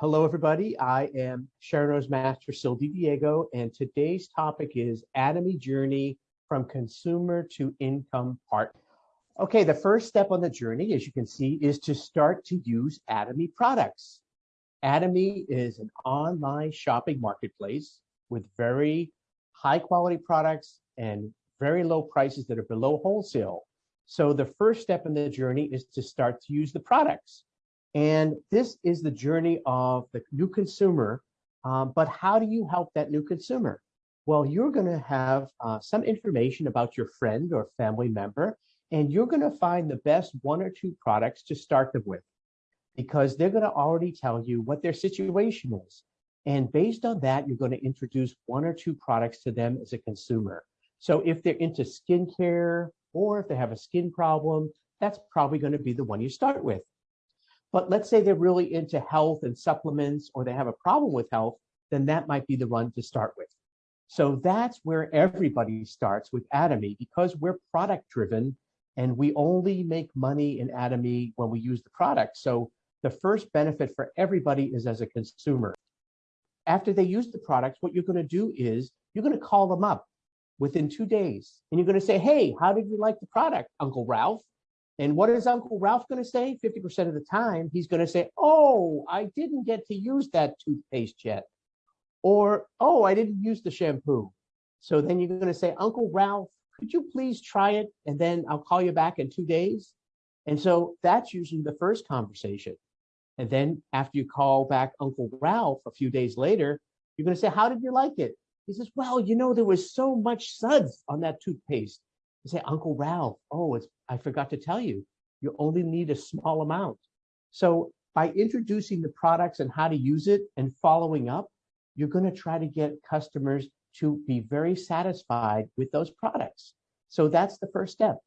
Hello, everybody. I am Sharon Rose Master Sil Diego, and today's topic is Atomy Journey from Consumer to Income Part. Okay, the first step on the journey, as you can see, is to start to use Atomy products. Atomy is an online shopping marketplace with very high quality products and very low prices that are below wholesale. So the first step in the journey is to start to use the products. And this is the journey of the new consumer. Um, but how do you help that new consumer? Well, you're going to have uh, some information about your friend or family member, and you're going to find the best one or two products to start them with because they're going to already tell you what their situation is. And based on that, you're going to introduce one or two products to them as a consumer. So if they're into skincare or if they have a skin problem, that's probably going to be the one you start with. But let's say they're really into health and supplements, or they have a problem with health, then that might be the one to start with. So that's where everybody starts with Atomy because we're product driven and we only make money in Atomy when we use the product. So the first benefit for everybody is as a consumer. After they use the products, what you're going to do is you're going to call them up within two days and you're going to say, Hey, how did you like the product, Uncle Ralph? And what is Uncle Ralph going to say? 50% of the time, he's going to say, Oh, I didn't get to use that toothpaste yet. Or, Oh, I didn't use the shampoo. So then you're going to say, Uncle Ralph, could you please try it? And then I'll call you back in two days. And so that's usually the first conversation. And then after you call back Uncle Ralph a few days later, you're going to say, How did you like it? He says, Well, you know, there was so much suds on that toothpaste. You say, Uncle Ralph, oh, it's, I forgot to tell you, you only need a small amount. So by introducing the products and how to use it and following up, you're going to try to get customers to be very satisfied with those products. So that's the first step.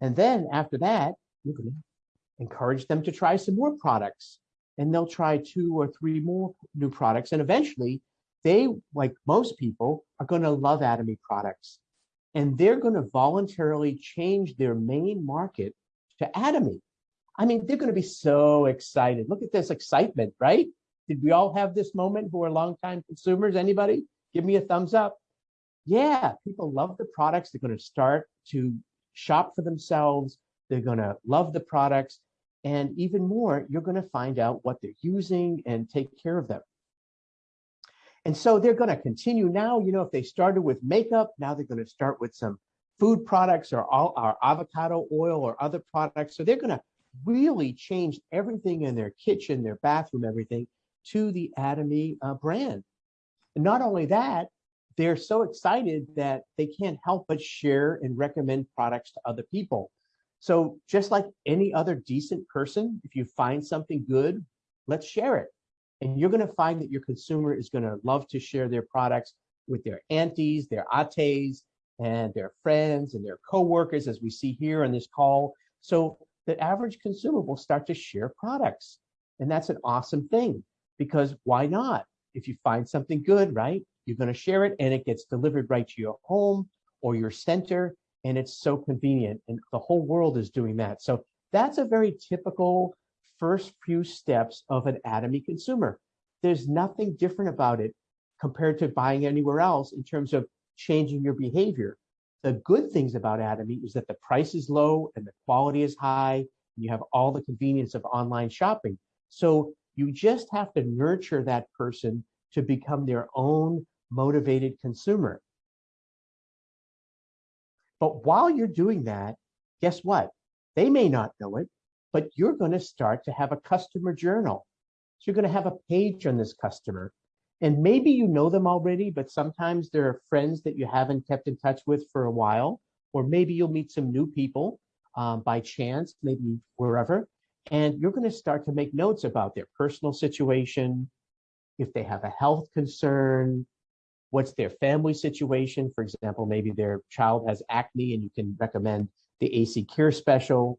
And then after that, you're to encourage them to try some more products. And they'll try two or three more new products. And eventually, they, like most people, are going to love Atomy products and they're going to voluntarily change their main market to Atomy. I mean, they're going to be so excited. Look at this excitement, right? Did we all have this moment who are longtime consumers? Anybody? Give me a thumbs up. Yeah, people love the products. They're going to start to shop for themselves. They're going to love the products. And even more, you're going to find out what they're using and take care of them. And so they're going to continue now. You know, if they started with makeup, now they're going to start with some food products or all our avocado oil or other products. So they're going to really change everything in their kitchen, their bathroom, everything to the Atomy uh, brand. And not only that, they're so excited that they can't help but share and recommend products to other people. So just like any other decent person, if you find something good, let's share it. And you're going to find that your consumer is going to love to share their products with their aunties, their ates, and their friends and their coworkers, as we see here on this call. So the average consumer will start to share products. And that's an awesome thing because why not? If you find something good, right? You're going to share it and it gets delivered right to your home or your center. And it's so convenient. And the whole world is doing that. So that's a very typical first few steps of an Atomy consumer. There's nothing different about it compared to buying anywhere else in terms of changing your behavior. The good things about Atomy is that the price is low and the quality is high. And you have all the convenience of online shopping. So you just have to nurture that person to become their own motivated consumer. But while you're doing that, guess what? They may not know it, but you're going to start to have a customer journal. So you're going to have a page on this customer. And maybe you know them already, but sometimes there are friends that you haven't kept in touch with for a while, or maybe you'll meet some new people um, by chance, maybe wherever. And you're going to start to make notes about their personal situation, if they have a health concern, what's their family situation. For example, maybe their child has acne and you can recommend the AC Cure special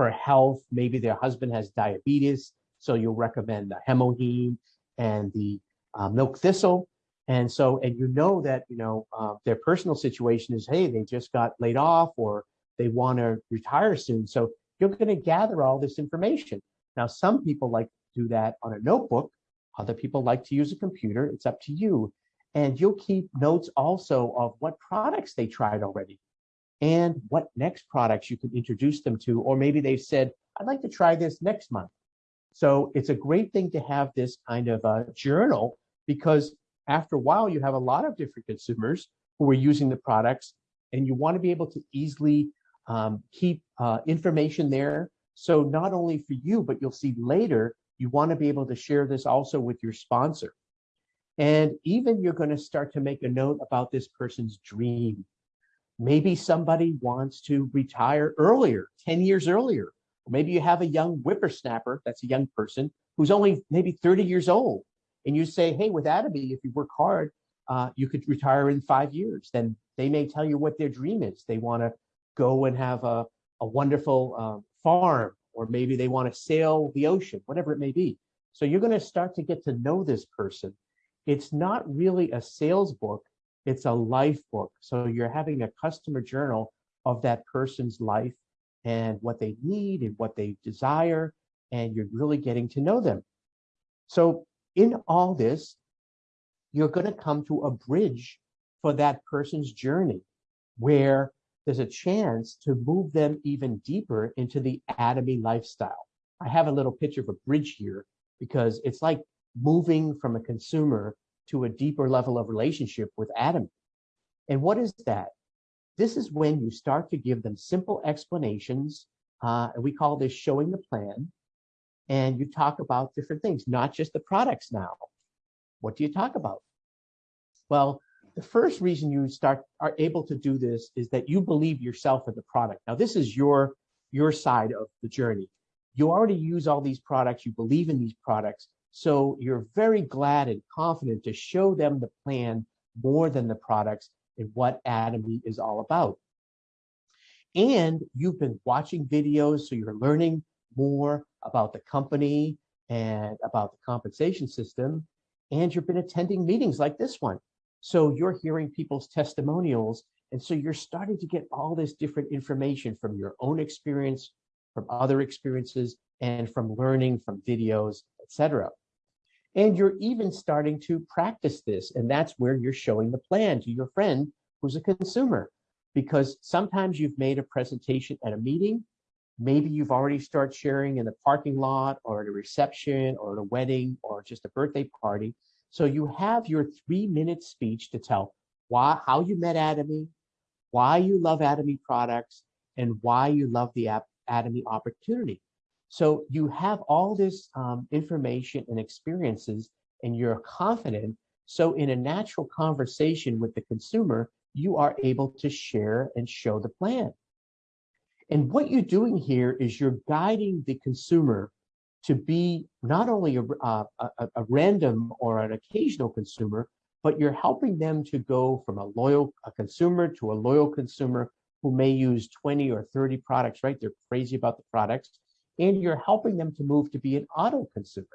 for health. Maybe their husband has diabetes, so you'll recommend the HemoHIM and the uh, milk thistle. And so, and you know that you know uh, their personal situation is, hey, they just got laid off or they want to retire soon. So you're going to gather all this information. Now, some people like to do that on a notebook. Other people like to use a computer. It's up to you. And you'll keep notes also of what products they tried already and what next products you can introduce them to. Or maybe they've said, I'd like to try this next month. So it's a great thing to have this kind of a journal because after a while, you have a lot of different consumers who are using the products and you want to be able to easily um, keep uh, information there. So not only for you, but you'll see later, you want to be able to share this also with your sponsor. And even you're going to start to make a note about this person's dream. Maybe somebody wants to retire earlier, 10 years earlier. Maybe you have a young whippersnapper, that's a young person, who's only maybe 30 years old. And you say, hey, with Atomy, if you work hard, uh, you could retire in five years. Then they may tell you what their dream is. They want to go and have a, a wonderful uh, farm, or maybe they want to sail the ocean, whatever it may be. So you're going to start to get to know this person. It's not really a sales book, it's a life book. So you're having a customer journal of that person's life and what they need and what they desire, and you're really getting to know them. So in all this, you're going to come to a bridge for that person's journey where there's a chance to move them even deeper into the Atomy lifestyle. I have a little picture of a bridge here because it's like moving from a consumer to a deeper level of relationship with Adam. And what is that? This is when you start to give them simple explanations. Uh, and we call this showing the plan. And you talk about different things, not just the products now. What do you talk about? Well, the first reason you start are able to do this is that you believe yourself in the product. Now, this is your your side of the journey. You already use all these products, you believe in these products, so you're very glad and confident to show them the plan more than the products and what Atomy is all about. And you've been watching videos, so you're learning more about the company and about the compensation system. And you've been attending meetings like this one. So you're hearing people's testimonials. And so you're starting to get all this different information from your own experience, from other experiences, and from learning from videos, etc. And you're even starting to practice this. And that's where you're showing the plan to your friend who's a consumer. Because sometimes you've made a presentation at a meeting, maybe you've already started sharing in the parking lot or at a reception or at a wedding or just a birthday party. So you have your three minute speech to tell why, how you met Atomy, why you love Atomy products, and why you love the Atomy opportunity. So you have all this um, information and experiences, and you're confident. So in a natural conversation with the consumer, you are able to share and show the plan. And what you're doing here is you're guiding the consumer to be not only a, uh, a, a, random or an occasional consumer, but you're helping them to go from a loyal a consumer to a loyal consumer who may use 20 or 30 products, right? They're crazy about the products. And you're helping them to move to be an auto consumer.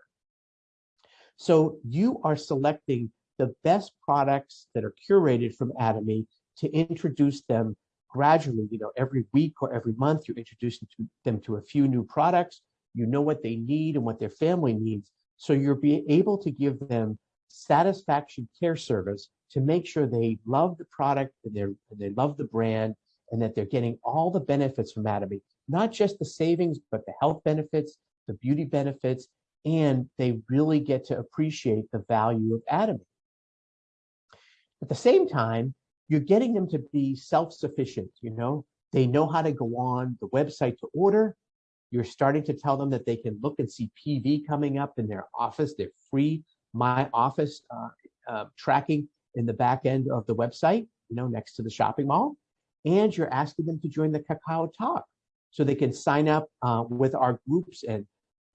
So you are selecting the best products that are curated from Atomy to introduce them gradually, you know, every week or every month, you're introducing to them to a few new products you know what they need and what their family needs. So you're being able to give them satisfaction care service to make sure they love the product and they they love the brand and that they're getting all the benefits from Atomy, not just the savings, but the health benefits, the beauty benefits, and they really get to appreciate the value of Atomy. At the same time, you're getting them to be self-sufficient, you know, they know how to go on the website to order, you're starting to tell them that they can look and see PV coming up in their office, their free My Office uh, uh, tracking in the back end of the website, you know, next to the shopping mall. And you're asking them to join the Kakao Talk so they can sign up uh, with our groups and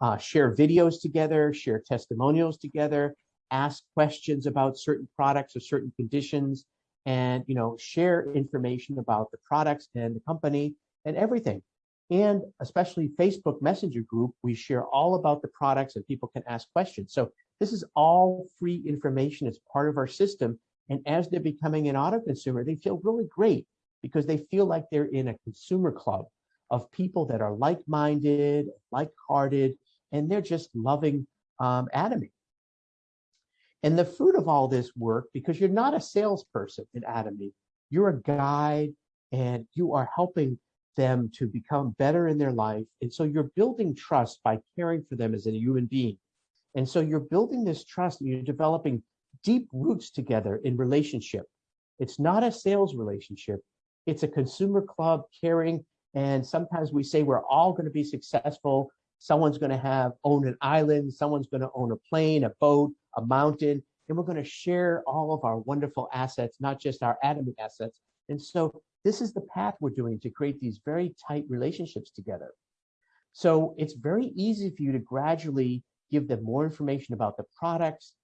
uh, share videos together, share testimonials together, ask questions about certain products or certain conditions, and you know share information about the products and the company and everything and especially Facebook Messenger group, we share all about the products and people can ask questions. So this is all free information. It's part of our system. And as they're becoming an auto consumer, they feel really great because they feel like they're in a consumer club of people that are like-minded, like-hearted, and they're just loving um, Atomy. And the fruit of all this work, because you're not a salesperson in Atomy, you're a guide and you are helping them to become better in their life. And so you're building trust by caring for them as a human being. And so you're building this trust and you're developing deep roots together in relationship. It's not a sales relationship. It's a consumer club caring. And sometimes we say we're all going to be successful. Someone's going to have own an island. Someone's going to own a plane, a boat, a mountain. And we're going to share all of our wonderful assets, not just our atomic assets. And so this is the path we're doing to create these very tight relationships together. So it's very easy for you to gradually give them more information about the products,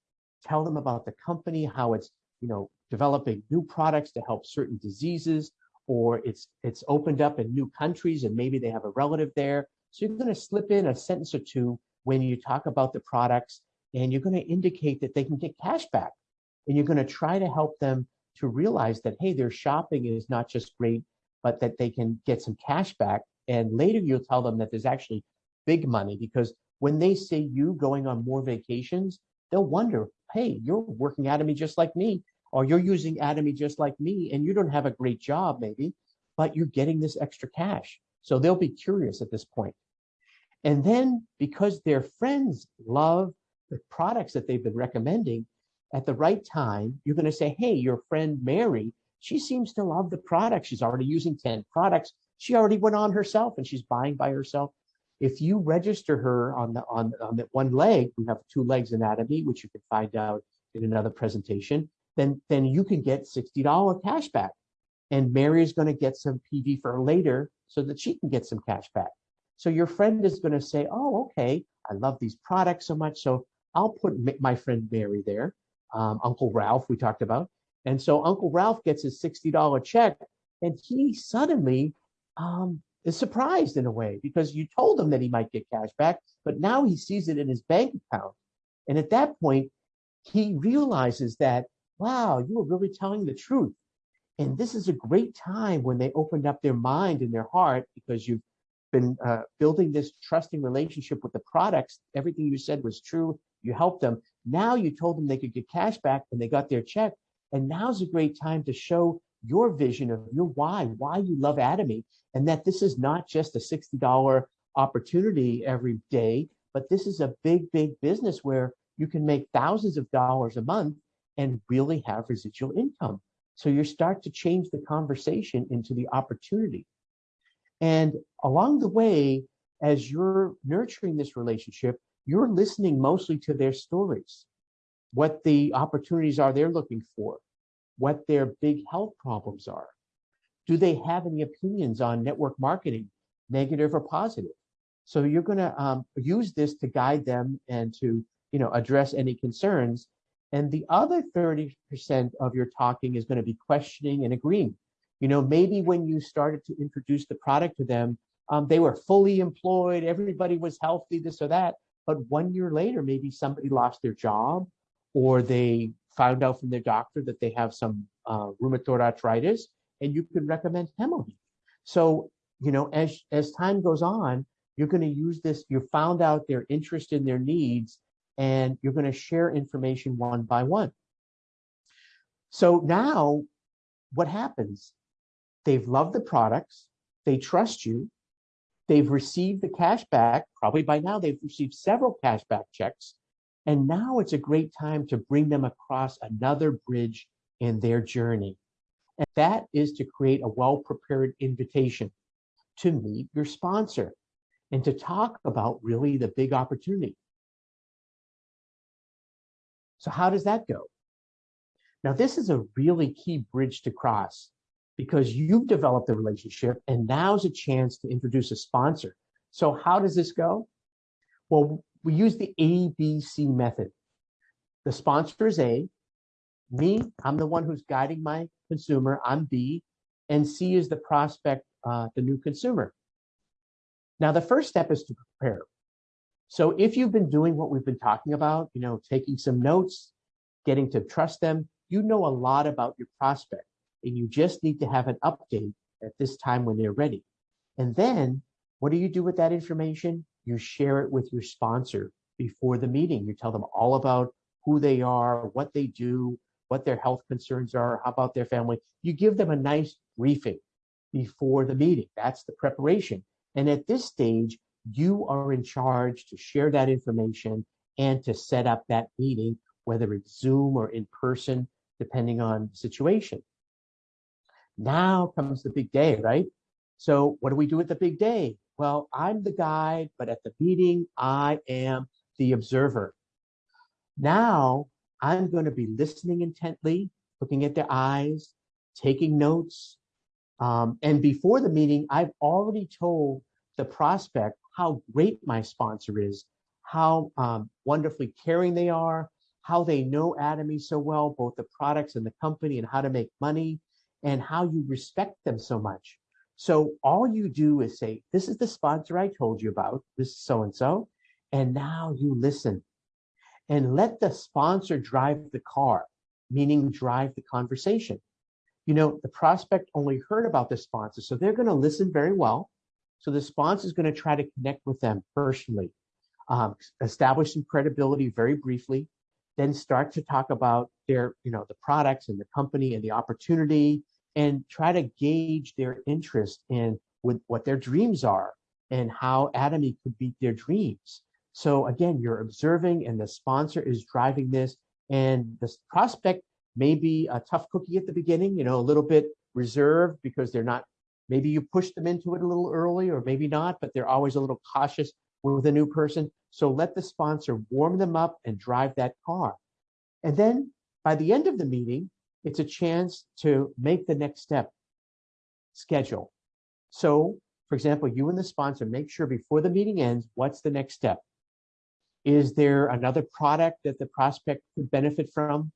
tell them about the company, how it's, you know, developing new products to help certain diseases, or it's it's opened up in new countries and maybe they have a relative there. So you're going to slip in a sentence or two when you talk about the products and you're going to indicate that they can get cash back. And you're going to try to help them to realize that, hey, their shopping is not just great, but that they can get some cash back. And later you'll tell them that there's actually big money because when they see you going on more vacations, they'll wonder, hey, you're working out of me just like me, or you're using Atomy just like me, and you don't have a great job maybe, but you're getting this extra cash. So they'll be curious at this point. And then because their friends love the products that they've been recommending, at the right time, you're going to say, hey, your friend Mary, she seems to love the product. She's already using 10 products. She already went on herself and she's buying by herself. If you register her on the on, on the one leg, we have two legs anatomy, which you can find out in another presentation, then, then you can get $60 cash back. And Mary is going to get some PV for later so that she can get some cash back. So your friend is going to say, oh, okay, I love these products so much. So I'll put my friend Mary there um, Uncle Ralph we talked about. And so Uncle Ralph gets his $60 check and he suddenly um, is surprised in a way because you told him that he might get cash back, but now he sees it in his bank account. And at that point, he realizes that, wow, you were really telling the truth. And this is a great time when they opened up their mind and their heart because you've been uh, building this trusting relationship with the products. Everything you said was true. You helped them. Now you told them they could get cash back and they got their check. And now's a great time to show your vision of your why, why you love Atomy, and that this is not just a $60 opportunity every day, but this is a big, big business where you can make thousands of dollars a month and really have residual income. So you start to change the conversation into the opportunity. And along the way, as you're nurturing this relationship, you're listening mostly to their stories, what the opportunities are they're looking for, what their big health problems are. Do they have any opinions on network marketing, negative or positive? So you're going to um, use this to guide them and to you know address any concerns. And the other 30% of your talking is going to be questioning and agreeing. You know, maybe when you started to introduce the product to them, um, they were fully employed, everybody was healthy, this or that. But one year later, maybe somebody lost their job or they found out from their doctor that they have some uh, rheumatoid arthritis and you could recommend HemoHIM. So, you know, as, as time goes on, you're going to use this, you found out their interest in their needs and you're going to share information one by one. So now what happens? They've loved the products, they trust you, They've received the cash back. Probably by now they've received several cash back checks. And now it's a great time to bring them across another bridge in their journey. And that is to create a well-prepared invitation to meet your sponsor and to talk about really the big opportunity. So how does that go? Now, this is a really key bridge to cross because you've developed a relationship and now's a chance to introduce a sponsor. So how does this go? Well, we use the ABC method. The sponsor is A, me, I'm the one who's guiding my consumer, I'm B, and C is the prospect, uh, the new consumer. Now, the first step is to prepare. So if you've been doing what we've been talking about, you know, taking some notes, getting to trust them, you know a lot about your prospect and you just need to have an update at this time when they're ready. And then what do you do with that information? you share it with your sponsor before the meeting. You tell them all about who they are, what they do, what their health concerns are, how about their family. You give them a nice briefing before the meeting. That's the preparation. And at this stage, you are in charge to share that information and to set up that meeting, whether it's Zoom or in person, depending on the situation. Now comes the big day, right? So what do we do at the big day? Well, I'm the guide, but at the meeting, I am the observer. Now I'm going to be listening intently, looking at their eyes, taking notes. Um, and before the meeting, I've already told the prospect how great my sponsor is, how um, wonderfully caring they are, how they know Atomy so well, both the products and the company and how to make money, and how you respect them so much. So all you do is say, this is the sponsor I told you about, this is so-and-so, and now you listen and let the sponsor drive the car, meaning drive the conversation. You know, the prospect only heard about the sponsor, so they're going to listen very well. So the sponsor is going to try to connect with them personally, um, establish some credibility very briefly, then start to talk about their, you know, the products and the company and the opportunity, and try to gauge their interest in with what their dreams are and how Atomy could beat their dreams. So again, you're observing and the sponsor is driving this and the prospect may be a tough cookie at the beginning, you know, a little bit reserved because they're not, maybe you push them into it a little early or maybe not, but they're always a little cautious with a new person. So let the sponsor warm them up and drive that car. And then by the end of the meeting, it's a chance to make the next step, schedule. So for example, you and the sponsor make sure before the meeting ends, what's the next step? Is there another product that the prospect could benefit from?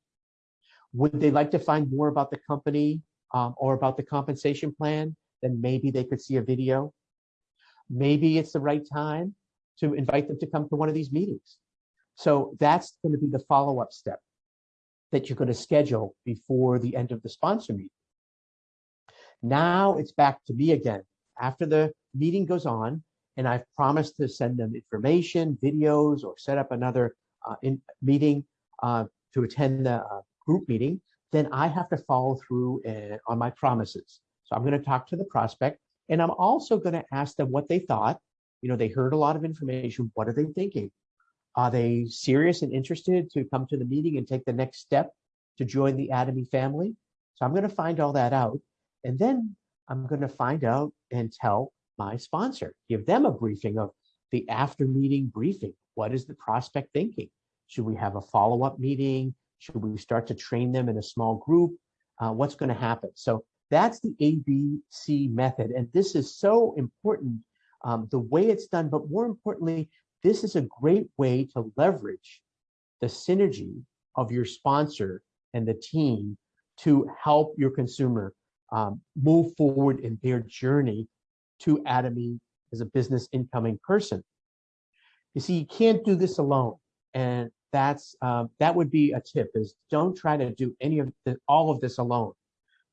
Would they like to find more about the company um, or about the compensation plan? Then maybe they could see a video. Maybe it's the right time to invite them to come to one of these meetings. So that's going to be the follow-up step that you're going to schedule before the end of the sponsor meeting. Now it's back to me again. After the meeting goes on, and I've promised to send them information, videos, or set up another uh, in meeting uh, to attend the uh, group meeting, then I have to follow through uh, on my promises. So I'm going to talk to the prospect, and I'm also going to ask them what they thought. You know, they heard a lot of information. What are they thinking? Are they serious and interested to come to the meeting and take the next step to join the Atomy family? So I'm going to find all that out. And then I'm going to find out and tell my sponsor, give them a briefing of the after meeting briefing. What is the prospect thinking? Should we have a follow-up meeting? Should we start to train them in a small group? Uh, what's going to happen? So that's the ABC method. And this is so important, um, the way it's done, but more importantly, this is a great way to leverage the synergy of your sponsor and the team to help your consumer um, move forward in their journey to Atomy as a business incoming person. You see, you can't do this alone. And that's um, that would be a tip is don't try to do any of the, all of this alone.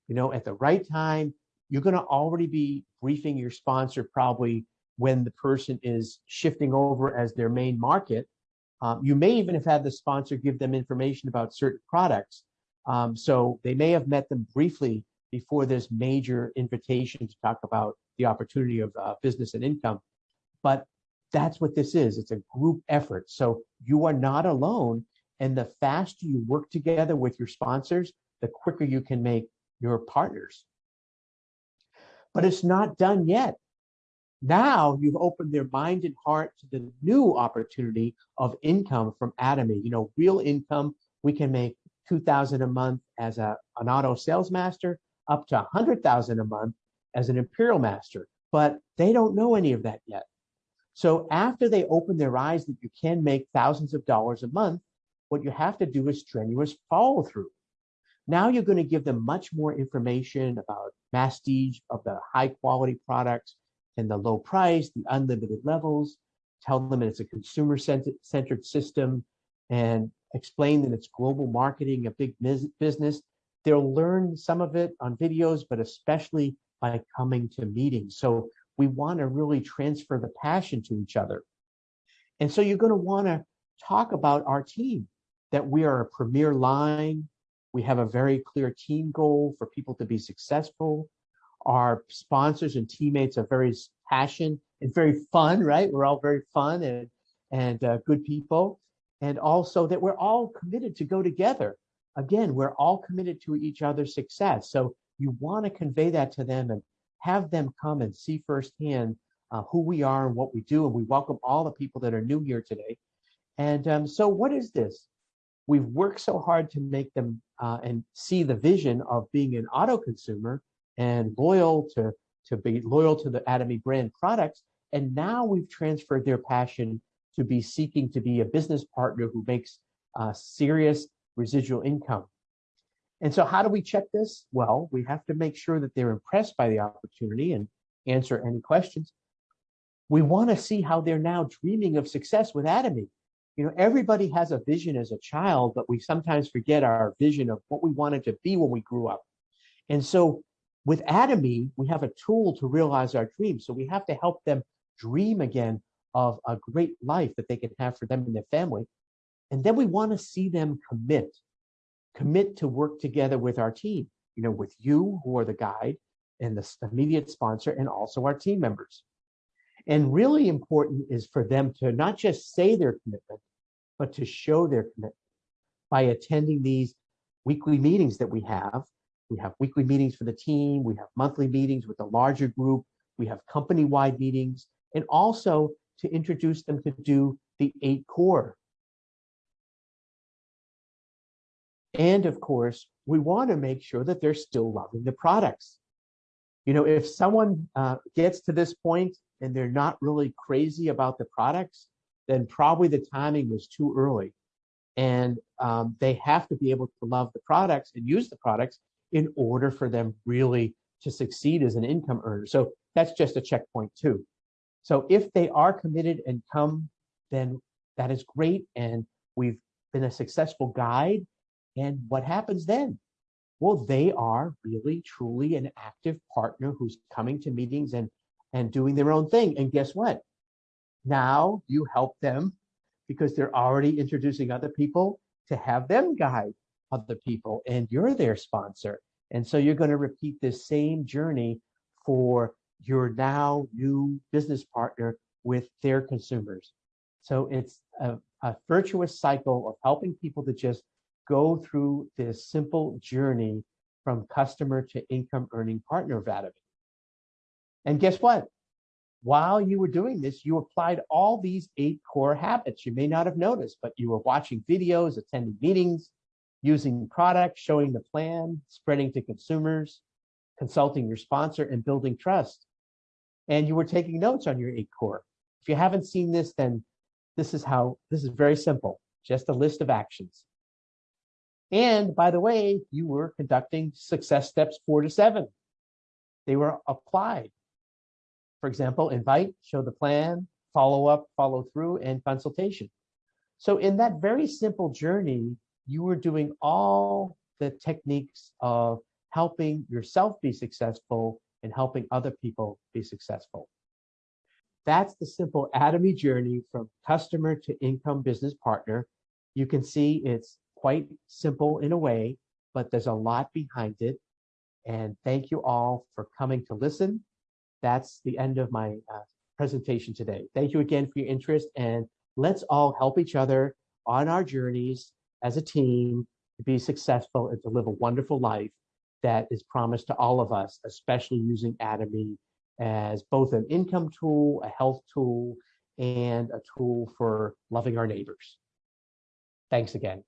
You know, at the right time, you're going to already be briefing your sponsor probably when the person is shifting over as their main market. Um, you may even have had the sponsor give them information about certain products. Um, so they may have met them briefly before this major invitation to talk about the opportunity of uh, business and income. But that's what this is. It's a group effort. So you are not alone. And the faster you work together with your sponsors, the quicker you can make your partners. But it's not done yet. Now you've opened their mind and heart to the new opportunity of income from Atomy. You know, real income. We can make 2000 a month as a, an auto sales master up to 100,000 a month as an imperial master, but they don't know any of that yet. So after they open their eyes that you can make thousands of dollars a month, what you have to do is strenuous follow through. Now you're going to give them much more information about masstige of the high quality products and the low price, the unlimited levels, tell them it's a consumer centered system and explain that it's global marketing, a big business. They'll learn some of it on videos, but especially by coming to meetings. So we want to really transfer the passion to each other. And so you're going to want to talk about our team, that we are a premier line. We have a very clear team goal for people to be successful. Our sponsors and teammates are very passionate and very fun, right? We're all very fun and, and uh, good people. And also that we're all committed to go together. Again, we're all committed to each other's success. So you want to convey that to them and have them come and see firsthand uh, who we are and what we do. And we welcome all the people that are new here today. And um, so what is this? We've worked so hard to make them uh, and see the vision of being an auto consumer and loyal to, to be loyal to the Atomy brand products. And now we've transferred their passion to be seeking to be a business partner who makes uh, serious residual income. And so how do we check this? Well, we have to make sure that they're impressed by the opportunity and answer any questions. We want to see how they're now dreaming of success with Atomy. You know, everybody has a vision as a child, but we sometimes forget our vision of what we wanted to be when we grew up. And so with Atomy, we have a tool to realize our dreams. So we have to help them dream again of a great life that they can have for them and their family. And then we want to see them commit, commit to work together with our team, you know, with you who are the guide and the immediate sponsor and also our team members. And really important is for them to not just say their commitment, but to show their commitment by attending these weekly meetings that we have. We have weekly meetings for the team. We have monthly meetings with a larger group. We have company-wide meetings and also to introduce them to do the eight core. And of course, we want to make sure that they're still loving the products. You know, if someone uh, gets to this point and they're not really crazy about the products, then probably the timing was too early. And um, they have to be able to love the products and use the products in order for them really to succeed as an income earner. So that's just a checkpoint too. So if they are committed and come, then that is great. And we've been a successful guide. And what happens then? Well, they are really, truly an active partner who's coming to meetings and, and doing their own thing. And guess what? Now you help them because they're already introducing other people to have them guide other people and you're their sponsor. And so you're going to repeat this same journey for your now new business partner with their consumers. So it's a, a virtuous cycle of helping people to just go through this simple journey from customer to income earning partner Atomy. And guess what? While you were doing this, you applied all these eight core habits. You may not have noticed, but you were watching videos, attending meetings, using products, showing the plan, spreading to consumers, consulting your sponsor, and building trust. And you were taking notes on your eight core. If you haven't seen this, then this is how, this is very simple, just a list of actions. And by the way, you were conducting success steps four to seven. They were applied. For example, invite, show the plan, follow up, follow through, and consultation. So in that very simple journey, you were doing all the techniques of helping yourself be successful and helping other people be successful. That's the simple Atomy journey from customer to income business partner. You can see it's quite simple in a way, but there's a lot behind it. And thank you all for coming to listen. That's the end of my uh, presentation today. Thank you again for your interest and let's all help each other on our journeys as a team to be successful and to live a wonderful life that is promised to all of us, especially using Atomy as both an income tool, a health tool, and a tool for loving our neighbors. Thanks again.